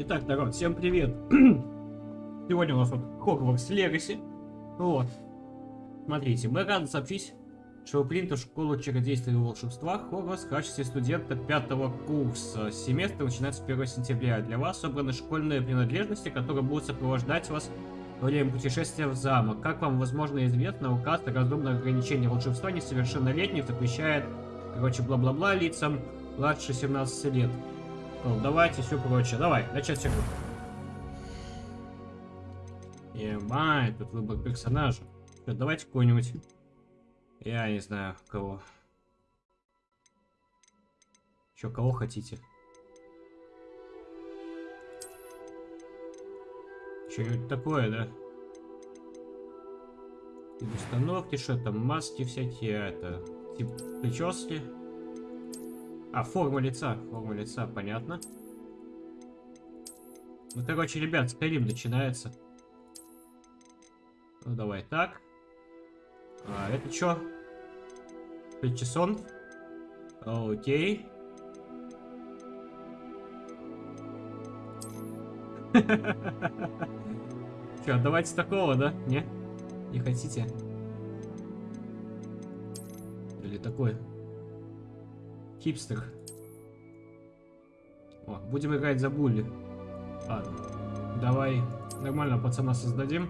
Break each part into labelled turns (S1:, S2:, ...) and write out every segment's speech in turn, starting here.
S1: Итак, народ, всем привет. Сегодня у нас вот Хогвартс Легаси. Вот. Смотрите, мы рады сообщить, что в школу чародейства и волшебства Хогвартс в качестве студента пятого курса. Семестр начинается с 1 сентября. Для вас собраны школьные принадлежности, которые будут сопровождать вас во время путешествия в замок. Как вам, возможно, известно, указ о разумном ограничении волшебства несовершеннолетних запрещает, короче, бла-бла-бла лицам младше 17 лет. Ну, давайте все прочее. Давай, начать игру. Ебать, тут выбор персонажа. Что, давайте какой-нибудь... Я не знаю, кого. Че, кого хотите? Что-нибудь такое, да? Установки, что там, маски всякие, это... Тип прически. А, форма лица. Форма лица, понятно. Ну, короче, ребят, Скайрим начинается. Ну, давай так. А, это что? Причесон? Окей. Че, давайте такого, да? Не? Не хотите? Или такой? Хипстер. О, будем играть за Булли. Ладно. Давай нормально пацана создадим.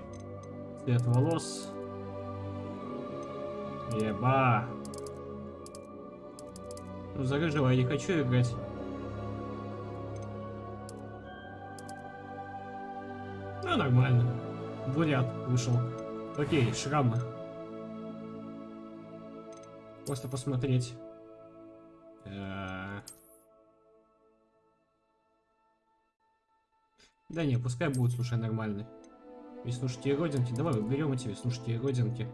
S1: Цвет волос. Еба. Ну, за рыжего я не хочу играть. Ну, нормально. Бурят вышел. Окей, шрамы. Просто посмотреть. Э. Да не, пускай будет, слушай, нормальный. Веснушки и родинки. Давай выберем эти веснушки и родинки.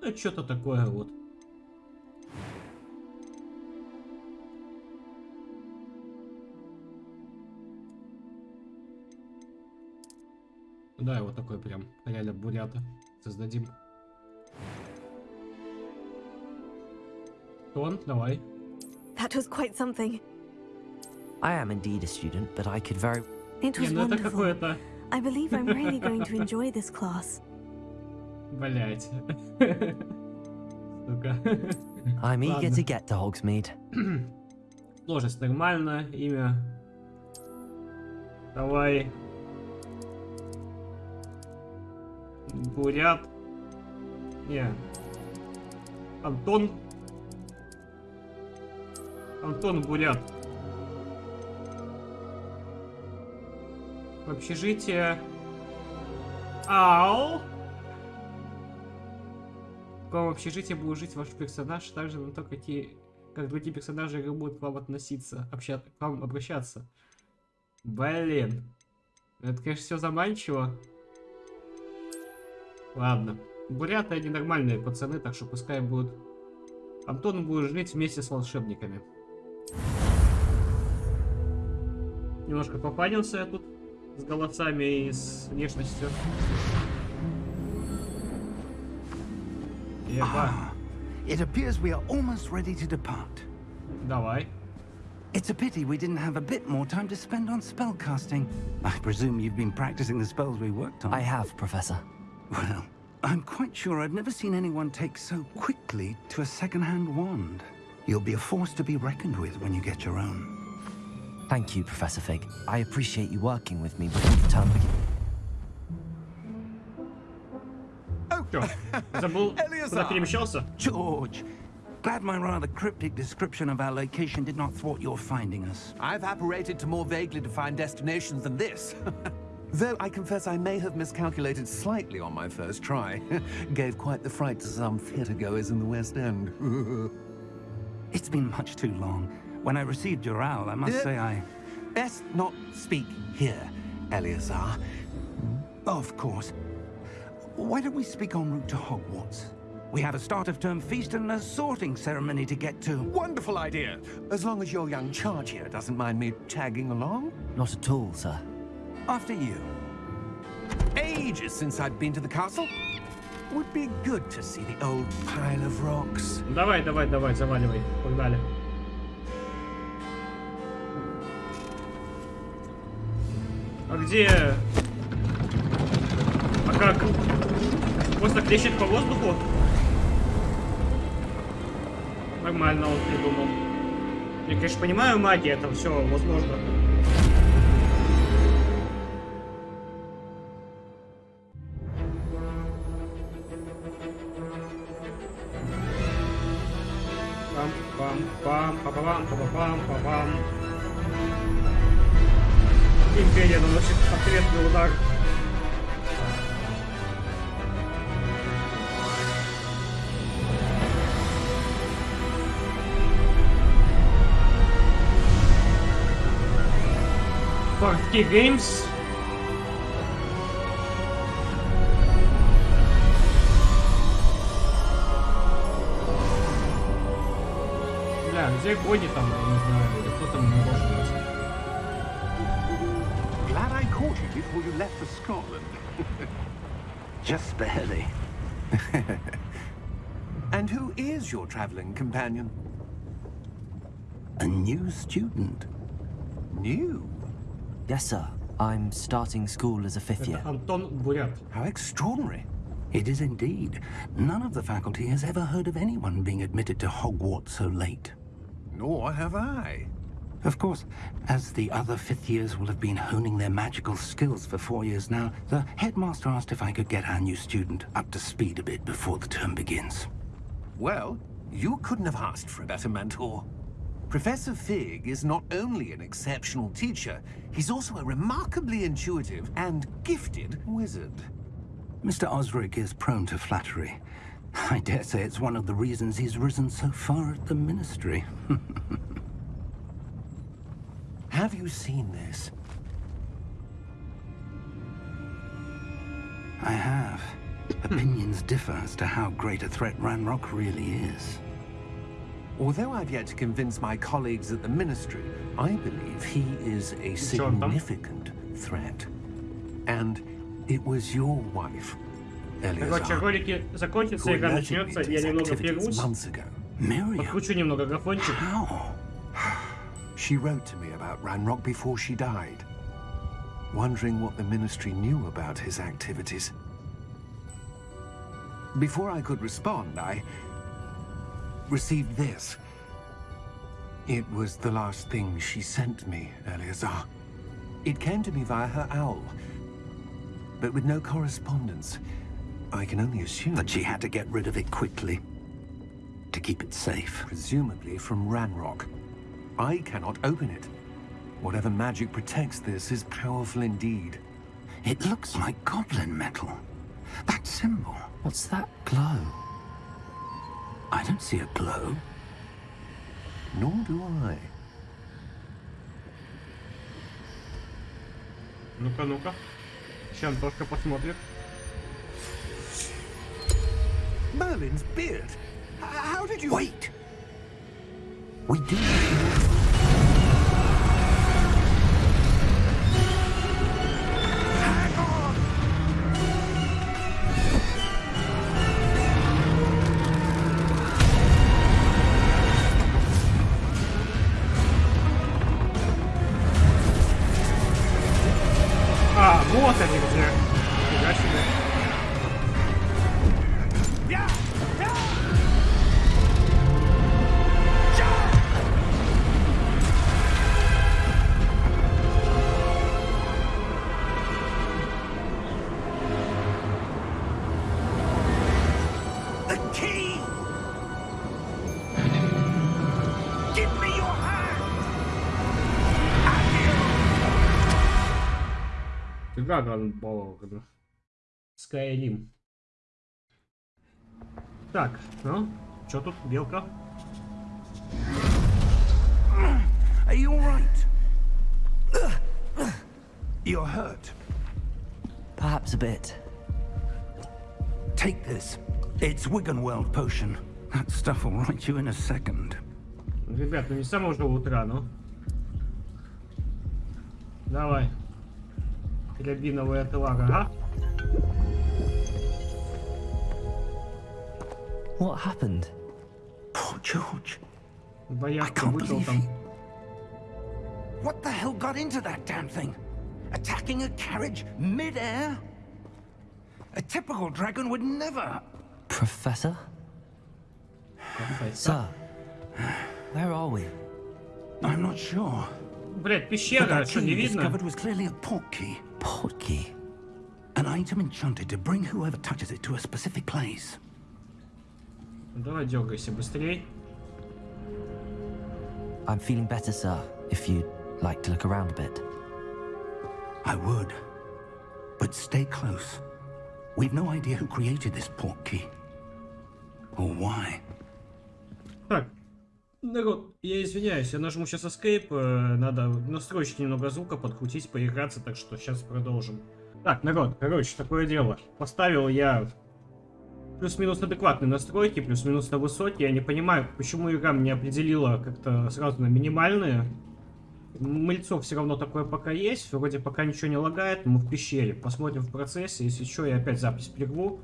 S1: Ну, что-то такое вот. Да, вот такой прям, реально бурята создадим. Тон, давай.
S2: That was quite something.
S3: I am indeed a student, but I could very...
S2: It was
S1: ну
S2: wonderful. I believe I'm really going to enjoy this class.
S1: Блять. Сука.
S3: I'm eager to get to Hogsmeade.
S1: Сложность нормально, имя. Давай. Бурят. Не. Антон. Антон Бурят. В общежитие. Ау! В каком общежитии будет жить ваш персонаж, также на то, какие как другие персонажи будут к вам относиться, общаться, к вам обращаться. Блин. Это, конечно, все заманчиво. Ладно. Буряты они нормальные пацаны, так что пускай будут... Антон будет жить вместе с волшебниками. Немножко попадился я тут с голосами и с внешностью. Еба.
S4: Ah, it appears we are almost ready to depart.
S1: Давай.
S4: It's a pity we didn't have a bit more time to spend on spellcasting. I presume you've been practicing the spells we worked on.
S3: I have, Professor.
S4: Well, I'm quite sure I've never seen anyone take so quickly to a second-hand wand. You'll be a force to be reckoned with when you get your own.
S3: Thank you, Professor Fig. I appreciate you working with me before the term begins.
S1: Oh!
S4: George, glad my rather cryptic description of our location did not thwart your finding us.
S5: I've apparated to more vaguely defined destinations than this. Though I confess I may have miscalculated slightly on my first try. Gave quite the fright to some theatergoers in the West End.
S4: it's been much too long. When I received your owl, I must
S5: Yeah.
S4: say I...
S5: Best not speak here, Eleazar.
S4: Of course. Why don't we speak en route to Hogwarts? We have a start of term feast and a sorting ceremony to get to.
S5: Wonderful idea. As long as your young charge here doesn't mind me tagging along.
S3: Not at all, sir.
S4: After you.
S5: Ages since I'd been to the castle. Would be good to see the old pile of rocks.
S1: Давай, давай, давай, заваливай. Погнали. А где... А как? Просто клещет по воздуху? Нормально он придумал. Я, конечно, понимаю, магия, это все возможно. Пам-пам-пам, па-па-пам, па-па-пам, па-пам. Империя наносит ответный удар. Party Games. Где Кони там, я не знаю, или кто там не может
S5: caught you before you left for Scotland.
S4: Just barely.
S5: and who is your traveling companion?
S4: A new student.
S5: New?
S3: Yes, sir. I'm starting school as a fifth year.
S5: How extraordinary.
S4: It is indeed. None of the faculty has ever heard of anyone being admitted to Hogwarts so late.
S5: Nor have I.
S4: Of course, as the other fifth years will have been honing their magical skills for four years now, the headmaster asked if I could get our new student up to speed a bit before the term begins.
S5: Well, you couldn't have asked for a better mentor. Professor Fig is not only an exceptional teacher, he's also a remarkably intuitive and gifted wizard.
S4: Mr. Osric is prone to flattery. I dare say it's one of the reasons he's risen so far at the Ministry.
S5: Have you seen this?
S4: I have. Opinions differ as to how great a threat Ranrock really is.
S5: Although I've yet to convince my colleagues at the Ministry, I believe he is a significant threat. And it was your wife,
S1: Короче,
S5: Eleazar,
S1: ролики
S5: who
S1: закончатся, игра
S5: alerted me
S1: начнется,
S5: to
S1: я
S5: his
S1: немного
S5: activities
S1: прервусь,
S5: months ago.
S4: Miriam?
S1: подкручу немного графончик.
S4: How?
S5: She wrote to me about Ranrock before she died, wondering what the Ministry knew about his activities. Before I could respond, I received this. It was the last thing she sent me, Eleazar. It came to me via her owl, but with no correspondence. I can only assume...
S4: That she had to get rid of it quickly. To keep it safe.
S5: Presumably from Ranrock. I cannot open it. Whatever magic protects this is powerful indeed.
S4: It looks like goblin metal. That symbol.
S3: What's that glow?
S4: I don't see a glow.
S5: Nor do I.
S1: Ну-ка, ну-ка. Сейчас Антошка посмотрит.
S5: Merlin's beard. H- How did you...
S4: Wait! We do.
S1: Dragon Ball. Skyrim. Так, ну, что тут, белка?
S4: Are you alright? You're hurt.
S3: Perhaps a bit.
S4: Take this. It's Wiggenweld potion. That stuff will right you in a second.
S1: Ребят, ну не самого же утра, ну. Давай Рябиновая отвага, а?
S3: What happened?
S4: Poor George.
S1: Боярка
S4: can't
S1: вышел
S4: believe
S1: там.
S4: he- What the hell got into that damn thing? Attacking a carriage mid-air? A typical dragon would never.
S3: Professor? Sir, where are we?
S4: I'm not sure.
S1: Блять,
S4: But
S1: пещера,
S4: that
S1: что,
S4: key
S1: не
S4: you
S1: видно?
S4: discovered was clearly a port key.
S3: Portkey.
S4: An item enchanted to bring whoever touches it to a specific place.
S1: Давай дергайся быстрей.
S3: I'm feeling better, sir, if you'd like to look around a bit.
S4: I would. But stay close. We've no idea who created this port key. Or why.
S1: Народ, я извиняюсь, я нажму сейчас Escape, э, надо настроить немного звука, подкрутить, поиграться, так что сейчас продолжим. Так, народ, короче, такое дело. Поставил я плюс-минус адекватные настройки, плюс-минус на высокие. Я не понимаю, почему игра мне определила как-то сразу на минимальные. Мыльцо все равно такое пока есть, вроде пока ничего не лагает, мы в пещере. Посмотрим в процессе, если что, я опять запись прерву.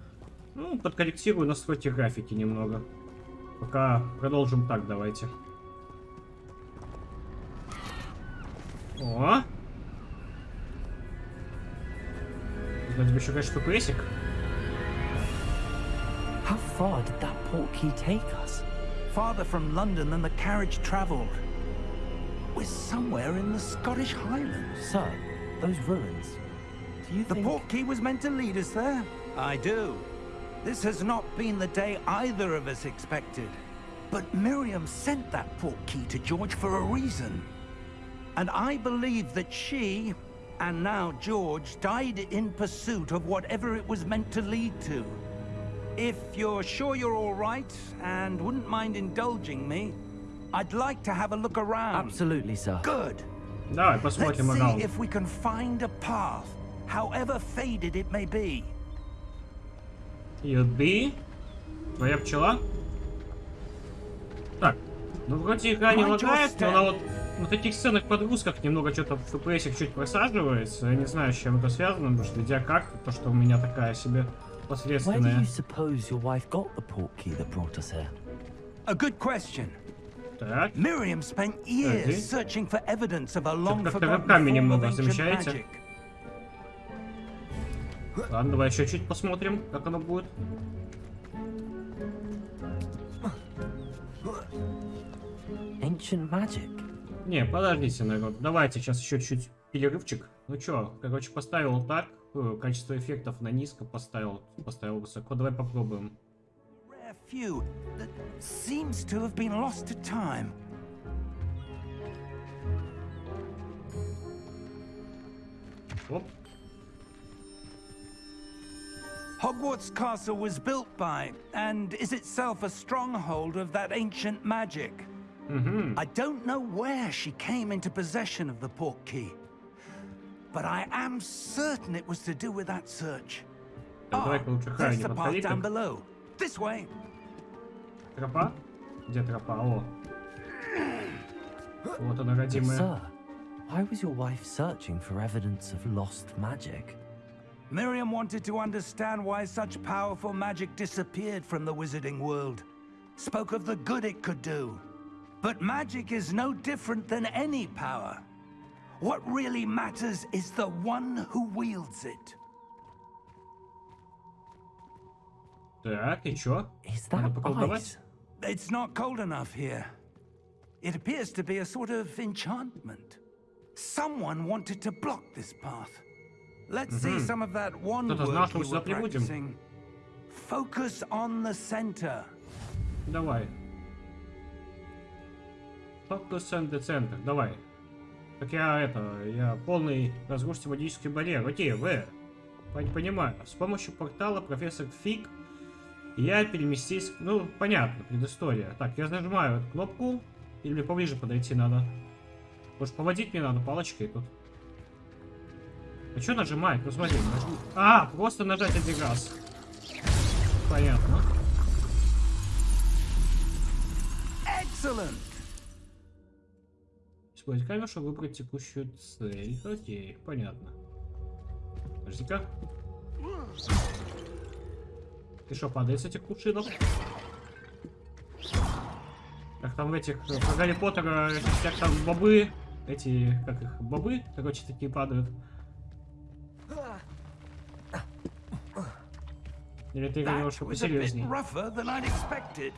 S1: Ну, подкорректирую настройки графики немного. Пока продолжим так, давайте. О! Вроде бы еще, конечно, FPS-ик.
S3: How far did that portkey take us?
S4: Farther from London than the carriage travelled. We're somewhere in the Scottish Highlands.
S3: Sir, those ruins. Do you
S4: The
S3: think...
S4: port key was meant to lead us there? I do. This has not been the day either of us expected. But Miriam sent that port key to George for a reason. And I believe that she, and now George, died in pursuit of whatever it was meant to lead to. If you're sure you're all right, and wouldn't mind indulging me, I'd like to have a look around.
S3: Absolutely, sir.
S4: Good.
S1: No,
S4: it
S1: must
S4: Let's
S1: see
S4: if we can find a path, however faded it may be.
S1: Юби. Твоя пчела. Так. Ну, вроде игра не лагает, но она вот на таких сценах подгрузках немного что-то в FPS чуть просаживается. Я не знаю, с чем это связано, потому что видеокарта, то, что у меня такая себе?
S4: A good question.
S1: Так.
S4: Miriam spent years searching for evidence of a long forgotten form of ancient magic.
S1: Ладно, давай еще чуть посмотрим, как оно будет.
S3: Ancient magic?
S1: Не, подождите, народ. Давайте сейчас еще чуть перерывчик. Ну чё, короче, поставил так. э, Качество эффектов на низко поставил. Поставил высоко. Давай попробуем.
S4: Rare Hogwarts Castle was built by, and is itself a stronghold of that ancient magic.
S1: Угу.
S4: I don't know where she came into possession of the port key, but I am certain it was to do with that search.
S1: Так, давай-ка лучше
S4: there's
S1: Харри
S4: the path
S1: повтори
S4: down
S1: как.
S4: below. This way.
S1: Тропа? Где тропа? О. Вот она, родимая.
S3: Sir, why was your wife searching for evidence of lost magic?
S4: Miriam wanted to understand why such powerful magic disappeared from the wizarding world. Spoke of the good it could do. But magic is no different than any power. What really matters is the one who wields it.
S1: Так, и чё?
S3: Is
S1: Надо
S3: that
S1: поколдовать?
S3: ice?
S4: It's not cold enough here. It appears to be a sort of enchantment. Someone wanted to block this path. Let's see some of that one
S1: Кто-то знал, что мы сюда прибудем.
S4: Focus on the center.
S1: Давай. Focus on the center. Давай. Так я это, я полный разрушите магический барьер. Окей, В. Пон- Понимаю. С помощью портала профессор Фиг я переместись... Ну, понятно, предыстория. Так, я нажимаю эту кнопку. Или мне поближе подойти надо? Может, поводить мне надо палочкой тут? А что нажимать? Ну смотри, нажми. А, просто нажать один раз. Понятно.
S4: Excellent!
S1: Использовать камеру, чтобы выбрать текущую цель. Окей, понятно. Подожди-ка. Ты что, падает с этих кувшинов? Как там в этих, э, про Гарри Поттера, этих всяк там бобы, эти, как их, бобы, короче, такие падают. Посерьезней?
S4: rougher than I'd expected.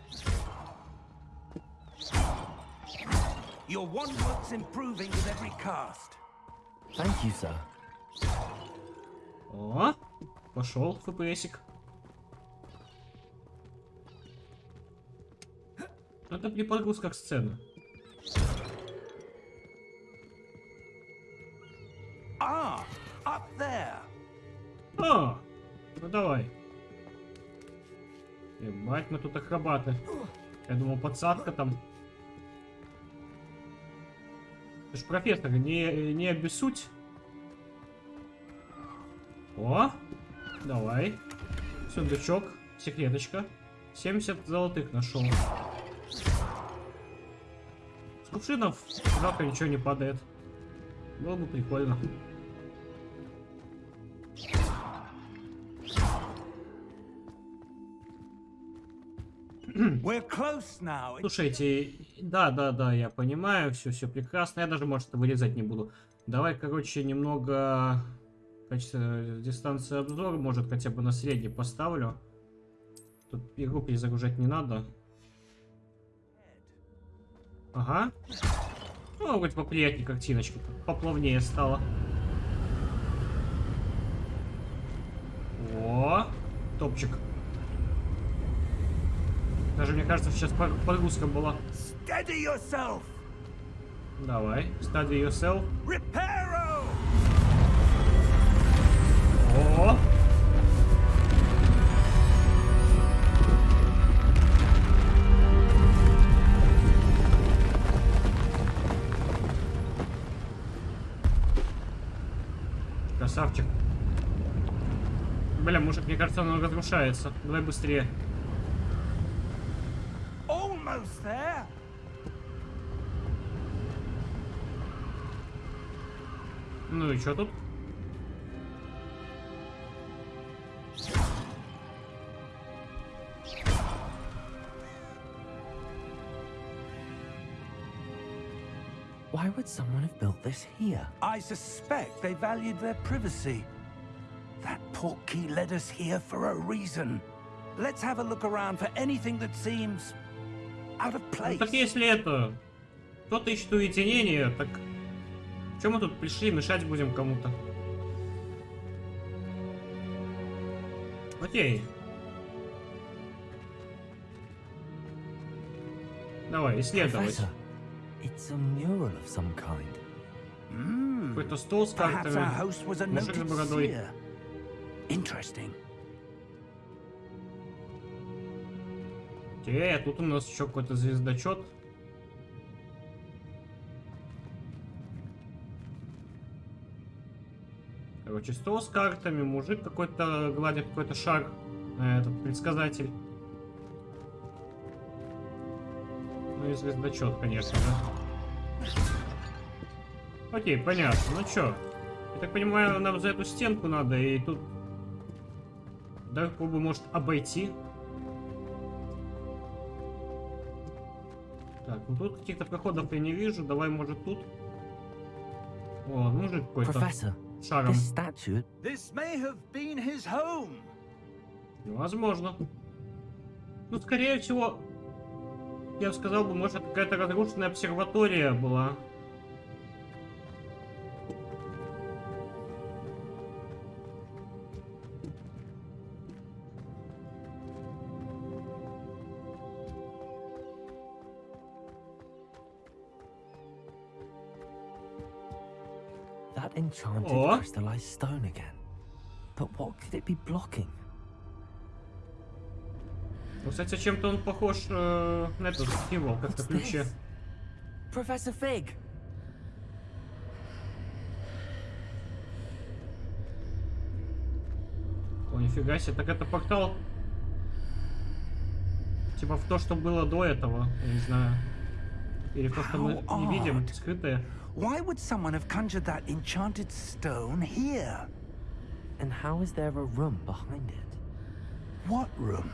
S4: Your wand work's improving with every cast.
S3: Thank you, sir.
S1: О, пошел ФПСик. Это при подгрузках сцены. Мы тут акробаты. Я думал, подсадка там. Ты ж профессор, не, не обессудь. О, давай. Сундучок, секреточка. 70 золотых нашел. С кувшинов завтра ничего не падает. Было бы прикольно. Слушайте, да, да, да, я понимаю, все, все прекрасно. Я даже, может, вырезать не буду. Давай, короче, немного качество дистанции обзора, может, хотя бы на средний поставлю. Тут игру перезагружать не надо. Ага. Ну, хоть поприятнее картиночка, поплавнее стало. О, топчик. Даже, мне кажется, сейчас подгрузка была.
S4: Steady yourself.
S1: Давай, study yourself.
S4: Reparo.
S1: О! Красавчик. Бля, мужик, мне кажется, он разрушается. Давай быстрее. и что тут?
S3: Why would someone have built this here?
S4: I suspect they valued their privacy. That portkey led us here for a reason. Let's have a look around for anything that seems out of
S1: Ну
S4: place.
S1: так если это... Кто-то ищет уединение, так... Чем мы тут пришли, мешать будем кому-то? Окей. Давай, исследовать. Какой-то стол с картами. Мужик с бородой.
S4: Interesting.
S1: Окей, а тут у нас еще какой-то звездочет. Короче, стол с картами, мужик какой-то гладит какой-то шар. э, Этот предсказатель. Ну и звездочет, конечно, да. Окей, понятно. Ну чё? Я так понимаю, нам за эту стенку надо, и тут... Давай попробуем, может, обойти. Так, ну тут каких-то проходов я не вижу. Давай, может, тут. О, мужик какой-то
S4: шагом.
S1: Возможно. Ну, скорее всего, я бы сказал бы, может, какая-то разрушенная обсерватория была.
S3: That enchanted
S1: Or-
S3: crystallized stone again. But what could it be blocking?
S1: Ну, кстати, чем-то он похож э, на этот символ, как на
S3: What's
S1: ключе.
S3: this? Professor Fig!
S1: О, нифига себе, так это портал. Типа в то, что было до этого, я не знаю. Или в то, что мы
S4: How
S1: не видим,
S4: odd.
S1: скрытое.
S4: Why would someone have conjured that enchanted stone here?
S3: And how is there a room behind it?
S4: What room?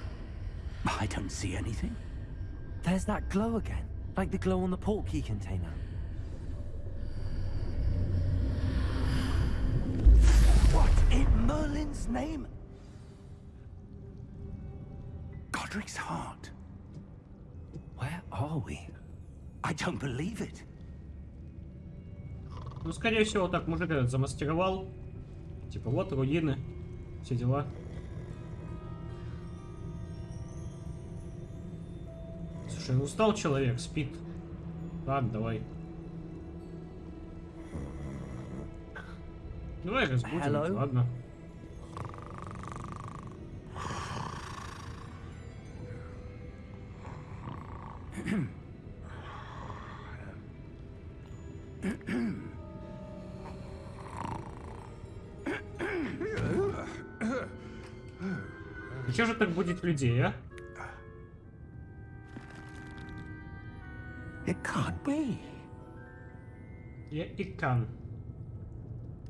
S4: I don't see anything.
S3: There's that glow again, like the glow on the portkey container.
S4: What in Merlin's name? Godric's heart.
S3: Where are we?
S4: I don't believe it.
S1: Ну, скорее всего, так мужик этот замастеровал. Типа, вот руины, все дела. Слушай, ну устал человек, спит. Ладно, давай. Давай разбудим,
S4: Hello?
S1: ладно. будет людей, а?
S6: It can't be.
S1: Я икан.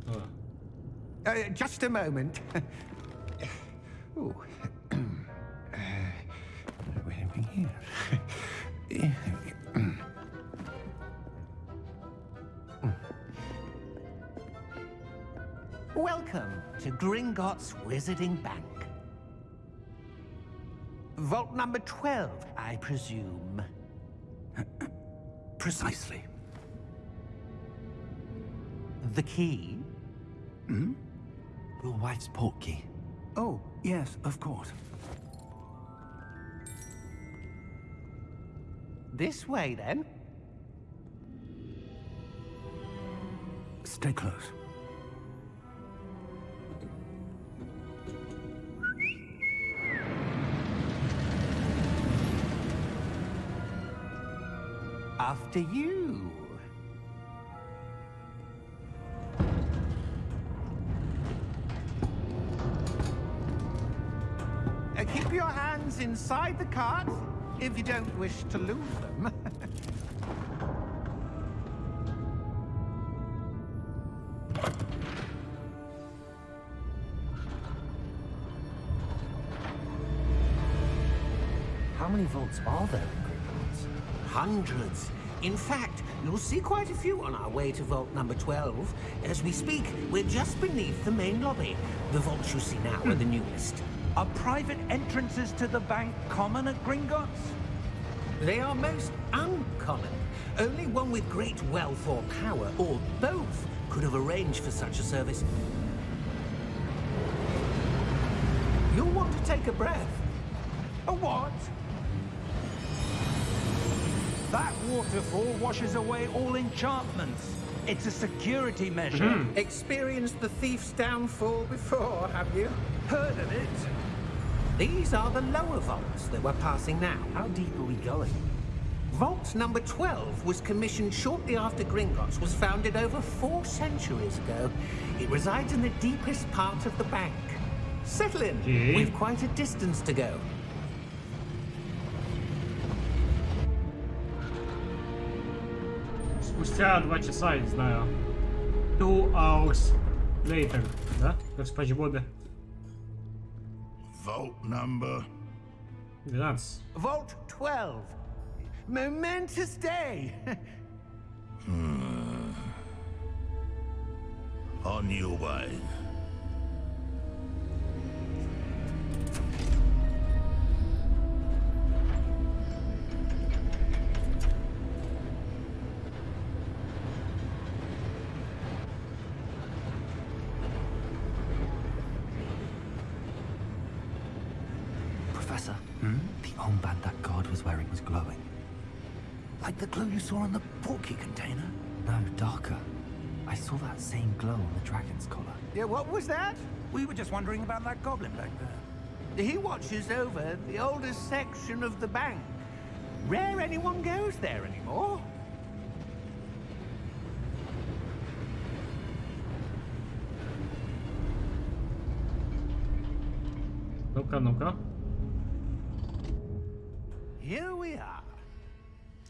S1: О,
S6: Uh, just a moment. Ooh. Uh, where are we here?
S5: Welcome to Gringotts Wizarding Bank. Vault number 12, I presume.
S4: Precisely.
S5: The key? Hmm?
S3: Your wife's port key.
S4: Oh, yes, of course.
S5: This way, then.
S4: Stay close.
S5: After you. Uh, keep your hands inside the cart if you don't wish to lose them.
S3: How many vaults are there in Gringotts?
S5: Hundreds. In fact, you'll see quite a few on our way to vault number 12. As we speak, we're just beneath the main lobby. The vaults you see now are the hmm. newest.
S4: Are private entrances to the bank common at Gringotts?
S5: They are most uncommon. Only one with great wealth or power, or both, could have arranged for such a service. You'll want to take a breath.
S4: A what? That waterfall washes away all enchantments. It's a security measure. Hmm.
S5: Experienced the thief's downfall before, have you?
S4: Heard of it?
S5: These are the lower vaults that we're passing now.
S3: How deep are we going?
S5: Vault number 12 was commissioned shortly after Gringotts was founded over four centuries ago. It resides in the deepest part of the bank. Settle in.
S1: Okay.
S5: We've quite a distance to go.
S1: Спустя два часа, я не знаю. Two hours later, да? Как в Спанч Бобе.
S7: Vault number.
S1: 12.
S5: Vault 12. Momentous day.
S7: On your way.
S3: the
S4: porky container?
S3: No, darker. I saw that same glow on the dragon's collar.
S5: yeah, what was that?
S4: We were just wondering about that goblin back there.
S5: He watches over the oldest section of the bank. Rare anyone goes there anymore.
S1: Ну-ка, ну-ка.
S5: Here we are.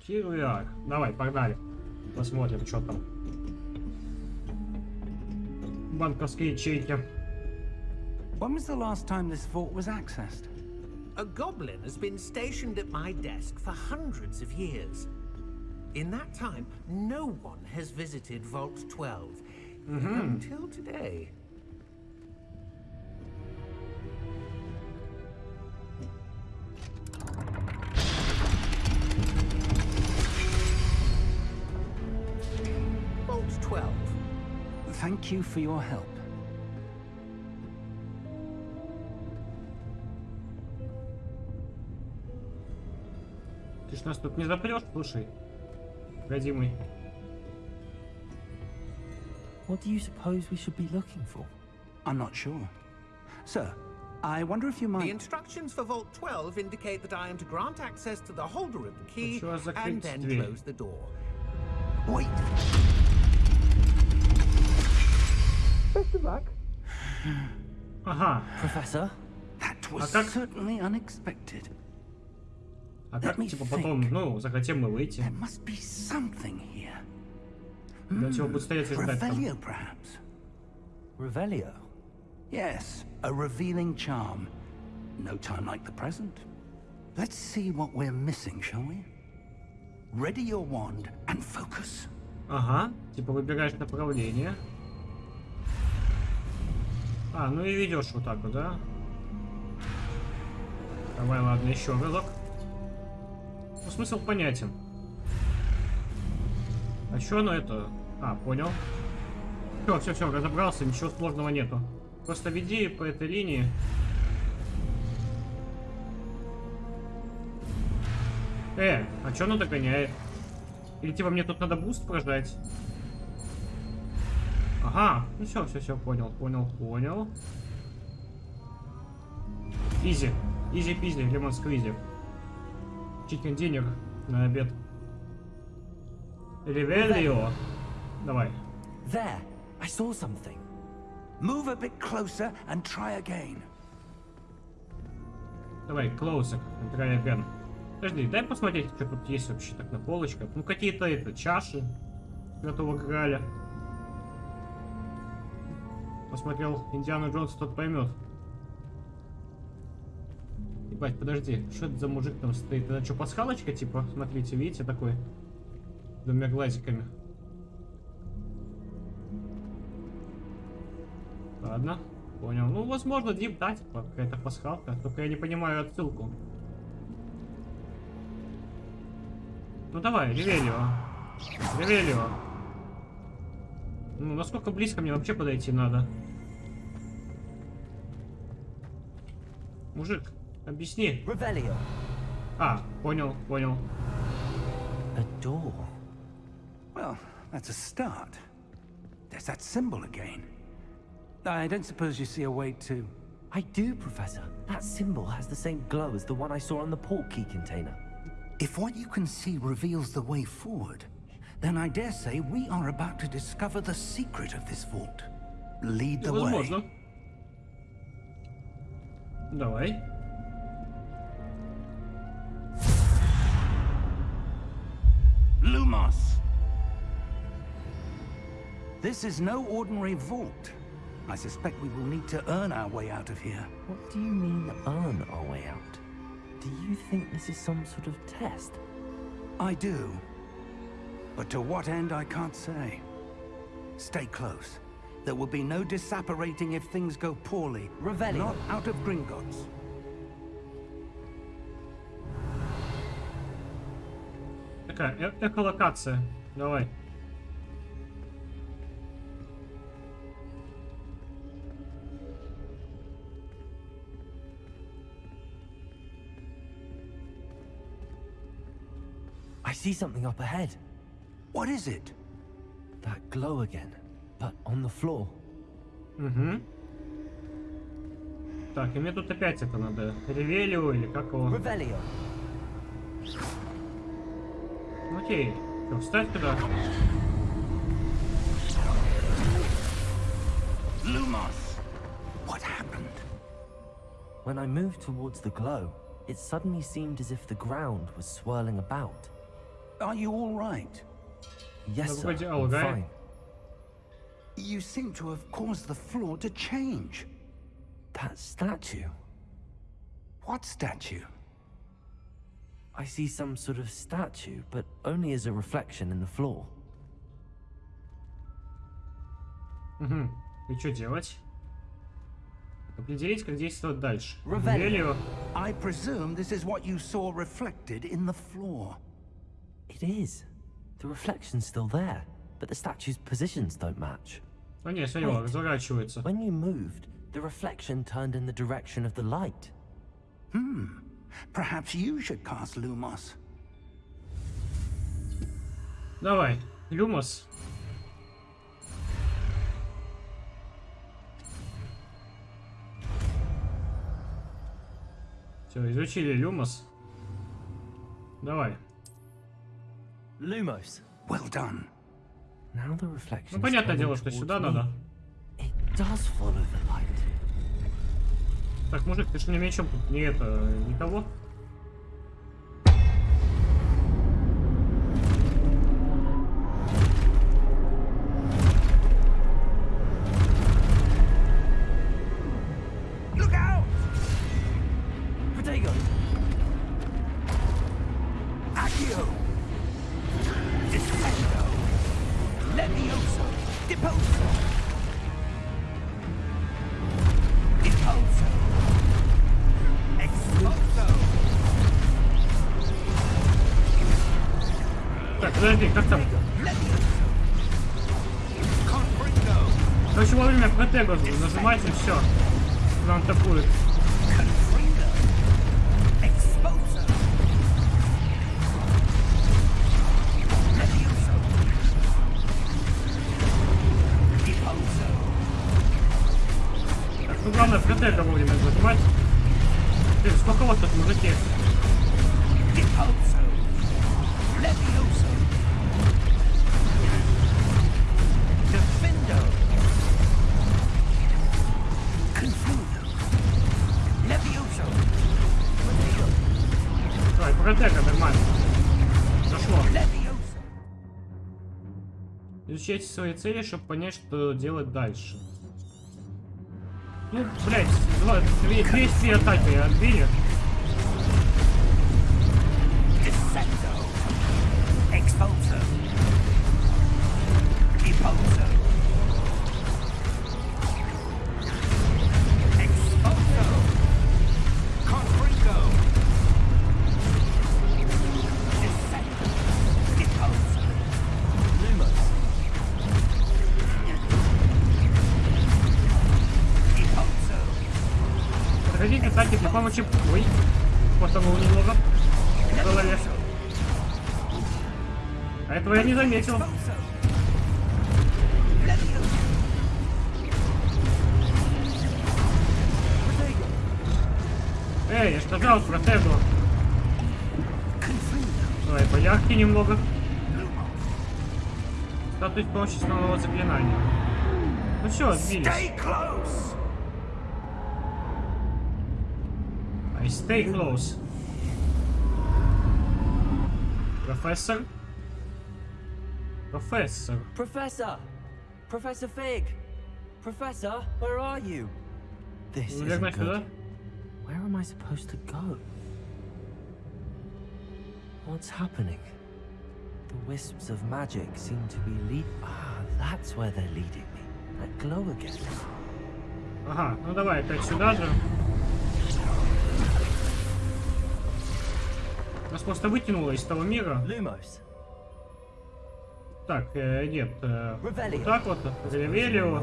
S1: Here we are. Давай, погнали. Посмотрим, что там. Банковские ячейки.
S4: When was the last time this vault was accessed?
S5: A goblin has been stationed at my desk for hundreds of years. In that time, no one has visited Vault 12. Until today.
S4: Thank you for your help.
S1: Ты ж нас тут не запрешь, слушай. Родимый.
S3: What do you suppose we should be looking for?
S4: I'm not sure. Sir, I wonder if you
S8: The
S4: might...
S8: instructions for Vault 12 indicate that I am to grant access to the holder of the key
S1: Хочу закрыть
S8: and then
S1: дверь.
S8: close the door.
S4: Wait!
S1: Ага.
S3: Professor?
S4: That was
S1: как-
S4: certainly unexpected.
S1: А как,
S4: Let me
S1: типа, потом,
S4: think.
S1: ну, захотим мы выйти?
S4: There must be something here.
S1: Для чего будет стоять и ждать там?
S4: Revelio, perhaps?
S3: Revelio?
S4: Yes, a revealing charm. No time like the present. Let's see what we're missing, shall we? Ready your wand and focus.
S1: Ага. Типа, выбираешь направление. А, ну и ведешь вот так вот, да? Давай, ладно, еще разок. Ну, смысл понятен. А что оно это? А, понял. Все, все, все, разобрался, ничего сложного нету. Просто веди по этой линии. Э, а что оно догоняет? Или типа мне тут надо буст прожать? Ага, ну все, все, все, понял, понял, понял. Изи, изи пизи, лимон сквизи. Чикен динер на обед. Ревелио. Давай.
S3: There! I saw something.
S4: Move a bit closer and try again.
S1: Давай, closer. Try again. Подожди, дай посмотреть, что тут есть вообще так на полочках. Ну, какие-то это, чаши. Святого Граля. Посмотрел Индиана Джонс, тот поймет. Ебать, подожди, что это за мужик там стоит? Это что, пасхалочка, типа? Смотрите, видите, такой? Двумя глазиками. Ладно, понял. Ну, возможно, Дип, да, типа, какая-то пасхалка. Только я не понимаю отсылку. Ну давай, Ревелио. Ревелио. Ну, насколько близко мне вообще подойти надо? Мужик, объясни.
S3: Revelio!
S1: А, понял, понял.
S3: A door.
S4: Well, that's a start. There's that symbol again. I don't suppose you see a way to...
S3: I do, Professor. That symbol has the same glow as the one I saw on the port key container.
S4: If what you can see reveals the way forward, then I dare say we are about to discover the secret of this vault. Lead the way.
S1: Возможно. Давай.
S4: Lumos! This is no ordinary vault. I suspect we will need to earn our way out of here.
S3: What do you mean, earn our way out? Do you think this is some sort of test?
S4: I do. But to what end, I can't say. Stay close. There will be no disapparating if things go poorly.
S3: Revelio.
S4: Not out of Gringotts.
S1: Такая, э эколокация. Давай.
S3: I see something up ahead.
S4: What is it?
S3: That glow again, but on the floor.
S1: Угу. Так, и мне тут опять это надо. Ревелио или как его?
S3: Revelio!
S1: Ну, Окей. Что, встать туда?
S4: Lumos! What happened?
S3: When I moved towards the glow, it suddenly seemed as if the ground was swirling about.
S4: Are you all right?
S3: Yes,
S1: Ну,
S3: sir.
S1: вроде
S3: I'm
S1: алга.
S3: fine.
S4: You seem to have caused the floor to change.
S3: That statue.
S4: What statue?
S3: I see some sort of statue, but only as a reflection in the floor.
S1: Угу. И что делать? Определить, как действовать дальше.
S3: Ревелио.
S1: Ревелио.
S4: I presume this is what you saw reflected in the floor.
S3: It is. The reflection's still there. but the statue's positions don't match.
S1: А не, смотри, он разворачивается.
S3: When you moved, the reflection turned in the direction of the light.
S4: Perhaps you should cast Lumos.
S1: Давай, Люмос. Все, изучили Люмос. Давай.
S3: Lumos.
S4: Well done.
S3: Now the reflection.
S1: Ну, понятное дело, что сюда надо.
S3: It does follow the light.
S1: Так, мужик, ты что не мечом тут не это, никого? нажимайте, все.
S4: Вам тапует.
S1: Давай, протега, нормально. Зашло. Изучайте свои цели, чтобы понять, что делать дальше. Ну, блядь, два, две, две две атаки отбили.
S4: путем.
S1: Эй, я сказал, протегу. Давай, полягки немного. Статус получит нового заклинания. Ну все, отбились. I stay close. Профессор? Профессор.
S3: Professor! Professor Fig! Professor, where are you? This
S1: Ну,
S3: isn't
S1: верно сюда.
S3: good. Where am I supposed to go? What's happening? The wisps of magic seem to be lead. Ah, that's where they're leading me. That glow again.
S1: Ага, ну давай опять сюда же. Нас просто вытянуло из того мира.
S3: Lumos.
S1: Так, э, нет. э, вот так вот. Ревелио.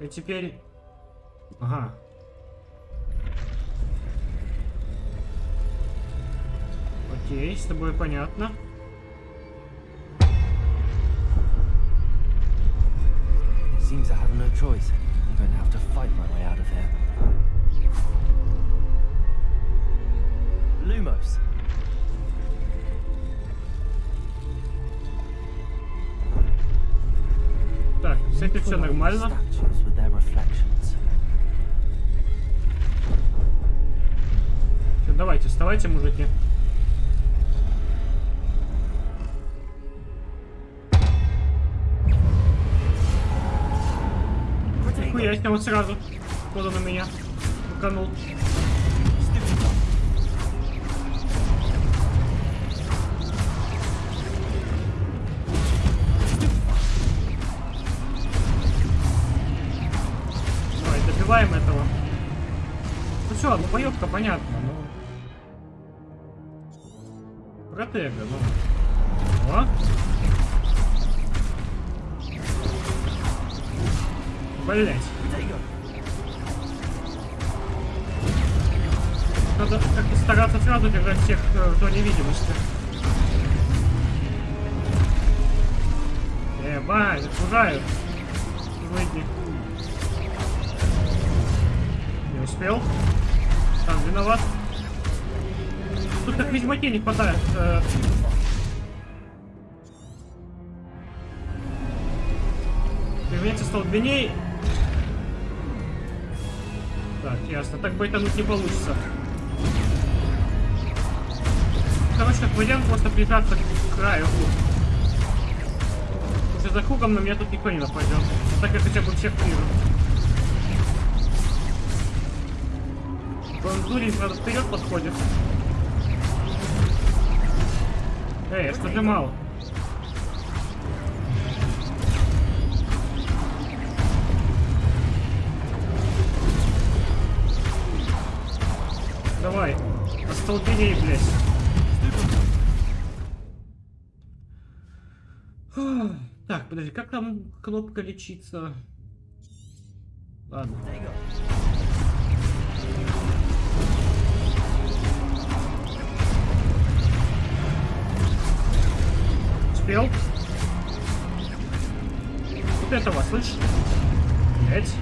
S1: И теперь... Ага. Окей, с тобой понятно.
S3: It seems I have no choice. I'm going to have to fight my way out of here. Lumos.
S1: С этим все нормально. Все, давайте, вставайте, мужики. Охуей, с него сразу. Кто на меня? Уканул. убиваем этого. Ну все, ну боевка понятно, но... Ну. Протега, ну... О! Блять. Надо как-то стараться сразу держать всех э, в зоне видимости. Ебать, окружают. Выйди. Успел. Сам виноват. Тут как ведьмаке не хватает. э, Применяется столбеней. Так, ясно. Так байтануть не получится. Короче, как вариант просто прижаться к краю. Уже за кругом на меня тут никто не нападет. Так я хотя бы всех вижу. Бонзурин, правда, вперед подходит. Эй, я что нажимал? Давай, остолбеней, блядь. Так, подожди, как там кнопка лечиться? Ладно. Успел? Вот этого, слышишь? Блять.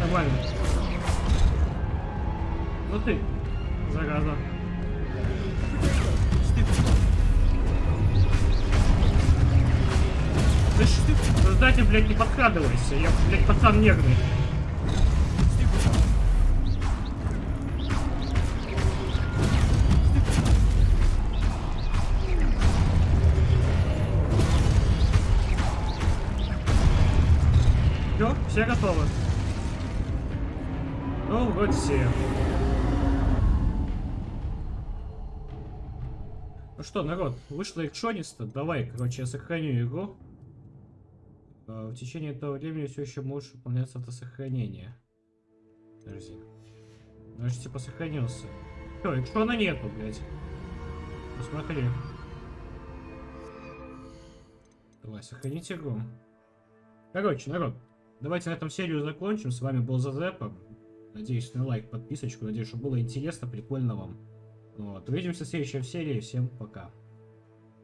S1: Нормально. Ну ты, зараза. Слышь, сзади, блядь, не подкрадывайся. Я, блядь, пацан нервный. Все, готовы. Ну, вроде все. Ну что, народ, вышло экшониста. Давай, короче, я сохраню игру. А, В течение этого времени все еще можешь выполняться автосохранение. Подожди. Значит, типа сохранился. Все, экшона нету, блядь. Посмотри. Давай, сохранить игру. Короче, народ, давайте на этом серию закончим. С вами был Зазепа. Надеюсь на лайк, подписочку. Надеюсь, что было интересно, прикольно вам. Вот. Увидимся в следующей серии. Всем пока.